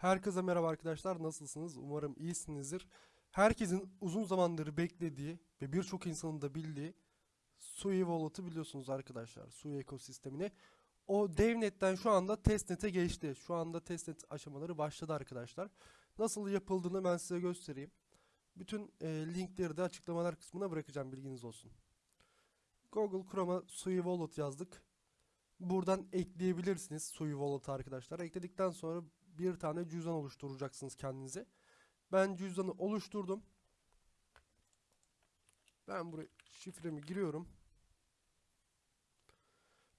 Herkese merhaba arkadaşlar. Nasılsınız? Umarım iyisinizdir. Herkesin uzun zamandır beklediği ve birçok insanın da bildiği Sui Wallet'ı biliyorsunuz arkadaşlar. Sui ekosistemini. O DevNet'ten şu anda testnet'e geçti. Şu anda testnet aşamaları başladı arkadaşlar. Nasıl yapıldığını ben size göstereyim. Bütün e, linkleri de açıklamalar kısmına bırakacağım bilginiz olsun. Google Chrome'a Sui Wallet yazdık. Buradan ekleyebilirsiniz Sui Wallet'ı arkadaşlar. Ekledikten sonra bir tane cüzdan oluşturacaksınız kendinize. Ben cüzdanı oluşturdum. Ben buraya şifremi giriyorum.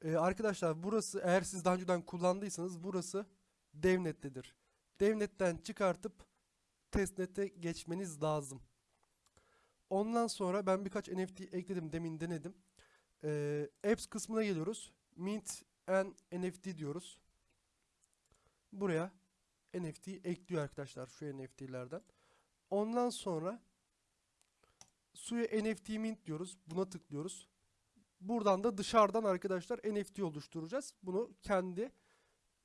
Ee, arkadaşlar burası eğer siz daha önceden kullandıysanız burası DevNet'tedir. DevNet'ten çıkartıp testnet'e geçmeniz lazım. Ondan sonra ben birkaç NFT ekledim demin denedim. Ee, apps kısmına geliyoruz. Mint and NFT diyoruz. Buraya NFT ekliyor arkadaşlar şu NFT'lerden. Ondan sonra suya NFT mint diyoruz. Buna tıklıyoruz. Buradan da dışarıdan arkadaşlar NFT oluşturacağız. Bunu kendi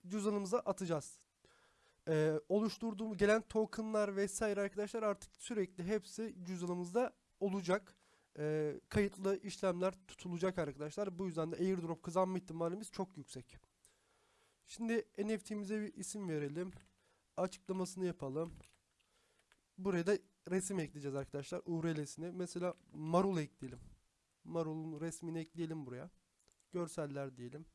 cüzdanımıza atacağız. Ee, oluşturduğum gelen tokenlar vesaire arkadaşlar artık sürekli hepsi cüzdanımızda olacak. Ee, kayıtlı işlemler tutulacak arkadaşlar. Bu yüzden de airdrop kazanma ihtimalimiz çok yüksek. Şimdi NFT'mize bir isim verelim. Açıklamasını yapalım. Buraya da resim ekleyeceğiz arkadaşlar. URL'sini. Mesela marul ekleyelim. Marul'un resmini ekleyelim buraya. Görseller diyelim.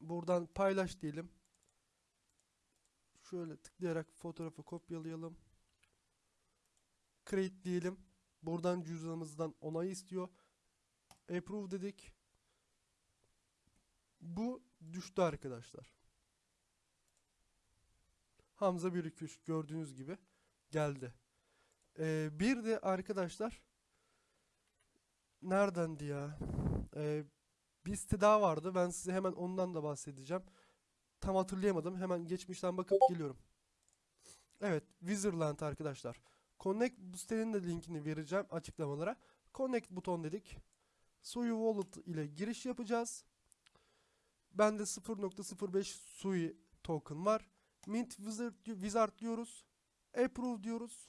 Buradan paylaş diyelim. Şöyle tıklayarak fotoğrafı kopyalayalım. Create diyelim. Buradan cüzdanımızdan onay istiyor. Approve dedik. Bu düştü arkadaşlar. Hamza 123 gördüğünüz gibi geldi. Ee, bir de arkadaşlar neredendi ya? Ee, bir site daha vardı. Ben size hemen ondan da bahsedeceğim. Tam hatırlayamadım. Hemen geçmişten bakıp geliyorum. Evet, Wizardland arkadaşlar. Connect bu sitenin de linkini vereceğim açıklamalara. Connect buton dedik. Sui Wallet ile giriş yapacağız. Bende 0.05 Sui token var. Mint Wizard, Wizard diyoruz. Approve diyoruz.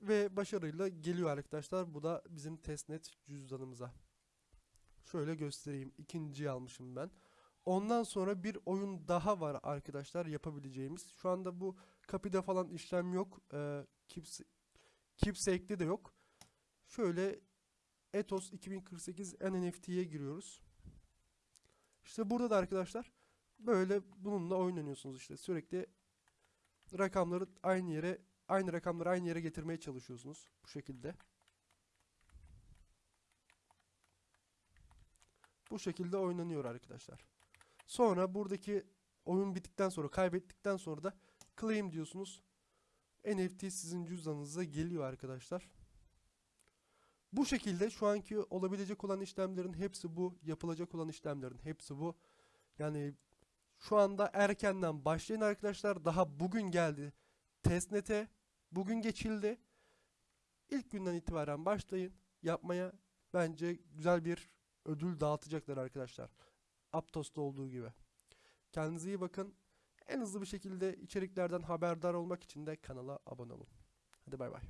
Ve başarıyla geliyor arkadaşlar. Bu da bizim testnet cüzdanımıza. Şöyle göstereyim. İkinciyi almışım ben. Ondan sonra bir oyun daha var arkadaşlar yapabileceğimiz. Şu anda bu kapıda falan işlem yok. Ee, Kips, Keepsake'de de yok. Şöyle Ethos 2048 NFT'ye giriyoruz. İşte burada da arkadaşlar böyle bununla oynanıyorsunuz işte. Sürekli rakamları aynı yere aynı rakamları aynı yere getirmeye çalışıyorsunuz bu şekilde. Bu şekilde oynanıyor arkadaşlar. Sonra buradaki oyun bittikten sonra kaybettikten sonra da claim diyorsunuz. NFT sizin cüzdanınıza geliyor arkadaşlar. Bu şekilde şu anki olabilecek olan işlemlerin hepsi bu. Yapılacak olan işlemlerin hepsi bu. Yani şu anda erkenden başlayın arkadaşlar. Daha bugün geldi testnet'e. Bugün geçildi. İlk günden itibaren başlayın yapmaya. Bence güzel bir ödül dağıtacaklar arkadaşlar. Aptos'ta olduğu gibi. Kendinize iyi bakın. En hızlı bir şekilde içeriklerden haberdar olmak için de kanala abone olun. Hadi bay bay.